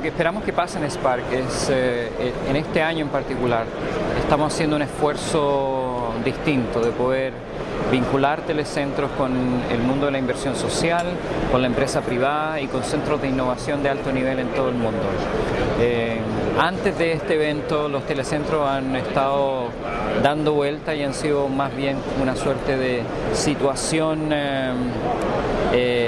que pasa en Spark es, eh, en este año en particular, estamos haciendo un esfuerzo distinto de poder vincular telecentros con el mundo de la inversión social, con la empresa privada y con centros de innovación de alto nivel en todo el mundo. Eh, antes de este evento los telecentros han estado dando vuelta y han sido más bien una suerte de situación eh, eh,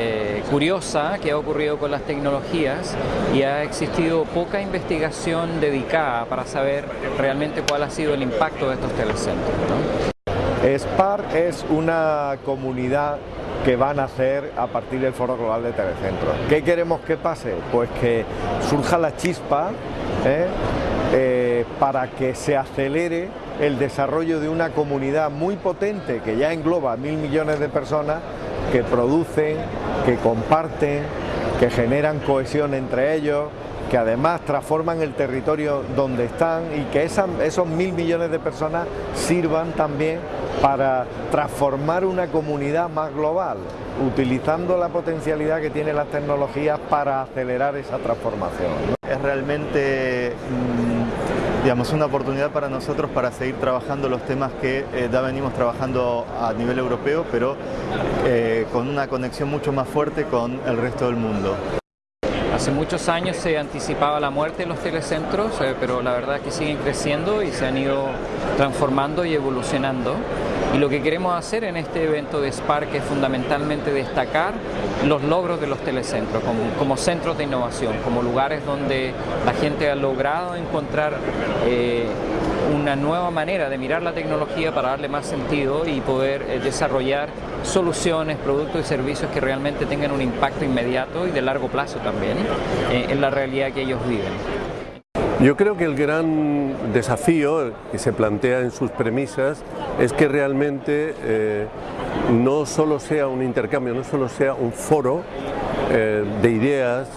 curiosa que ha ocurrido con las tecnologías y ha existido poca investigación dedicada para saber realmente cuál ha sido el impacto de estos telecentros. Spark es una comunidad que van a hacer a partir del Foro Global de Telecentros. ¿Qué queremos que pase? Pues que surja la chispa ¿eh? Eh, para que se acelere el desarrollo de una comunidad muy potente que ya engloba mil millones de personas que producen, que comparten, que generan cohesión entre ellos, que además transforman el territorio donde están y que esos mil millones de personas sirvan también para transformar una comunidad más global, utilizando la potencialidad que tienen las tecnologías para acelerar esa transformación. Es realmente mm, digamos, una oportunidad para nosotros para seguir trabajando los temas que eh, ya venimos trabajando a nivel europeo, pero eh, con una conexión mucho más fuerte con el resto del mundo. Hace muchos años se anticipaba la muerte de los telecentros, eh, pero la verdad es que siguen creciendo y se han ido transformando y evolucionando. Y lo que queremos hacer en este evento de Spark es fundamentalmente destacar los logros de los telecentros como, centros de innovación, como lugares donde la gente ha logrado encontrar eh, una nueva manera de mirar la tecnología para darle más sentido y poder eh, desarrollar soluciones, productos y servicios que realmente tengan un impacto inmediato y de largo plazo también eh, en la realidad que ellos viven. Yo creo que el gran desafío que se plantea en sus premisas es que realmente eh, no solo sea un intercambio, no solo sea un foro eh, de ideas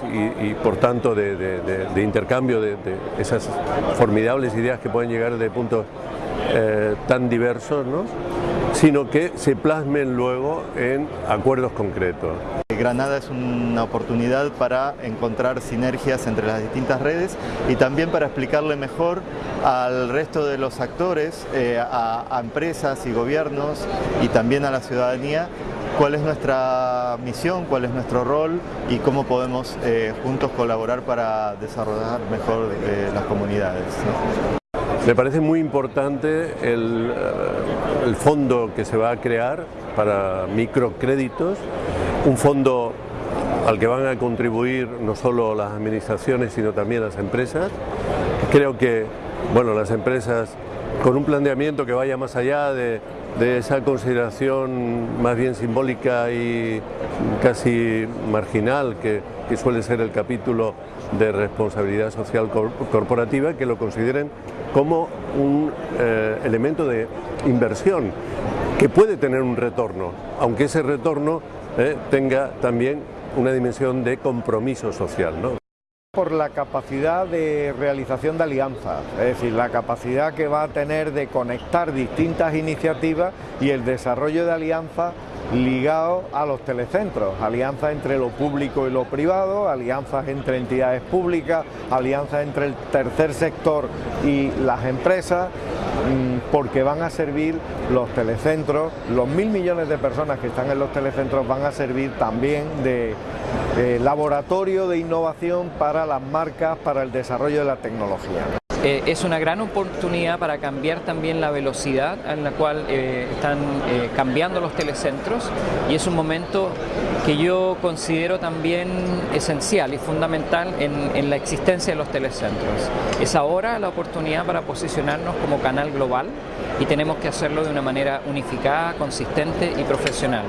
y, por tanto de, intercambio de, esas formidables ideas que pueden llegar de puntos eh, tan diversos, ¿no? sino que se plasmen luego en acuerdos concretos. Granada es una oportunidad para encontrar sinergias entre las distintas redes y también para explicarle mejor al resto de los actores, eh, a, empresas y gobiernos y también a la ciudadanía cuál es nuestra misión, cuál es nuestro rol y cómo podemos eh, juntos colaborar para desarrollar mejor eh, las comunidades. Me parece muy importante el, el fondo que se va a crear para microcréditos un fondo al que van a contribuir no solo las administraciones sino también las empresas. Creo que bueno, las empresas con un planteamiento que vaya más allá de, esa consideración más bien simbólica y casi marginal que, suele ser el capítulo de responsabilidad social corporativa, que lo consideren como un eh, elemento de inversión que puede tener un retorno, aunque ese retorno eh, tenga también una dimensión de compromiso social. ¿no? Por la capacidad de realización de alianzas, es decir, la capacidad que va a tener de conectar distintas iniciativas y el desarrollo de alianzas ligado a los telecentros, alianzas entre lo público y lo privado, alianzas entre entidades públicas, alianzas entre el tercer sector y las empresas, mm, porque van a servir los telecentros, los mil millones de personas que están en los telecentros van a servir también de, laboratorio de innovación para las marcas, para el desarrollo de la tecnología. Eh, es una gran oportunidad para cambiar también la velocidad en la cual eh, están eh, cambiando los telecentros y es un momento que yo considero también esencial y fundamental en, en la existencia de los telecentros. Es ahora la oportunidad para posicionarnos como canal global y tenemos que hacerlo de una manera unificada, consistente y profesional.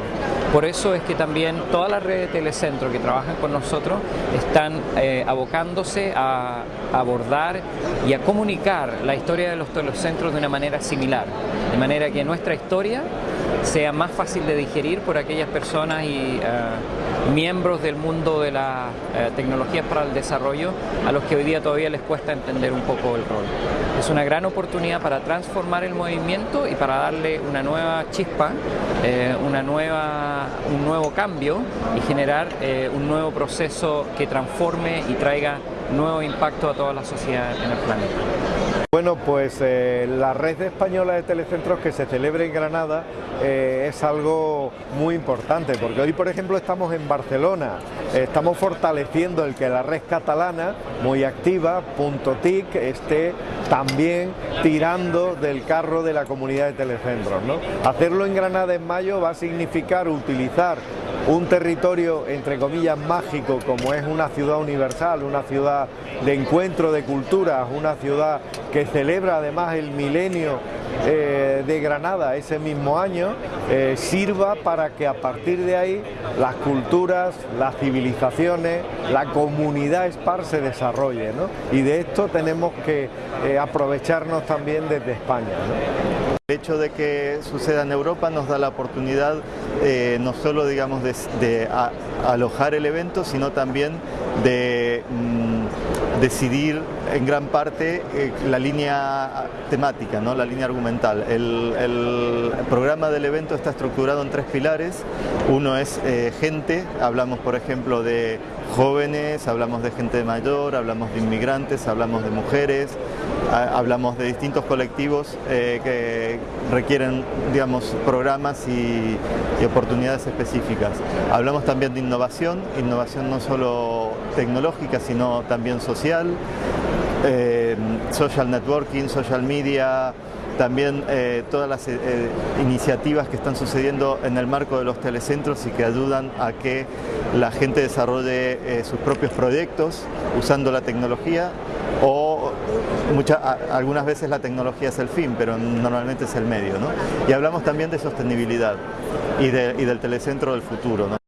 Por eso es que también todas las redes de telecentro que trabajan con nosotros están eh, abocándose a, abordar y a comunicar la historia de los telecentros de una manera similar, de manera que nuestra historia sea más fácil de digerir por aquellas personas y eh, miembros del mundo de las eh, tecnologías para el desarrollo a los que hoy día todavía les cuesta entender un poco el rol. Es una gran oportunidad para transformar el movimiento y para darle una nueva chispa, eh, una nueva, un nuevo cambio y generar un nuevo proceso que transforme y traiga nuevo impacto a toda la sociedad en el planeta. Bueno, pues eh, la red española de telecentros que se celebra en Granada eh, es algo muy importante, porque hoy, por ejemplo, estamos en Barcelona, estamos fortaleciendo el que la red catalana, muy activa, punto TIC, esté también tirando del carro de la comunidad de telecentros. Hacerlo en Granada en mayo va a significar utilizar un territorio entre comillas mágico como es una ciudad universal, una ciudad de encuentro de culturas, una ciudad que celebra además el milenio eh, de Granada ese mismo año, eh, sirva para que a partir de ahí las culturas, las civilizaciones, la comunidad SPAR se desarrolle. Y de esto tenemos que eh, aprovecharnos también desde España. El hecho de que suceda en Europa nos da la oportunidad eh, no solo digamos, de, alojar el evento, sino también de mm, decidir en gran parte eh, la línea temática, ¿no? la línea argumental. El, programa del evento está estructurado en tres pilares. Uno es eh, gente, hablamos por ejemplo de jóvenes, hablamos de gente mayor, hablamos de inmigrantes, hablamos de mujeres, hablamos de distintos colectivos eh, que requieren digamos, programas y, oportunidades específicas. Hablamos también de innovación, innovación no solo tecnológica, sino también social, eh, social networking, social media, también eh, todas las iniciativas que están sucediendo en el marco de los telecentros y que ayudan a que la gente desarrolle sus propios proyectos usando la tecnología o algunas veces la tecnología es el fin, pero normalmente es el medio. Y hablamos también de sostenibilidad y, y del telecentro del futuro.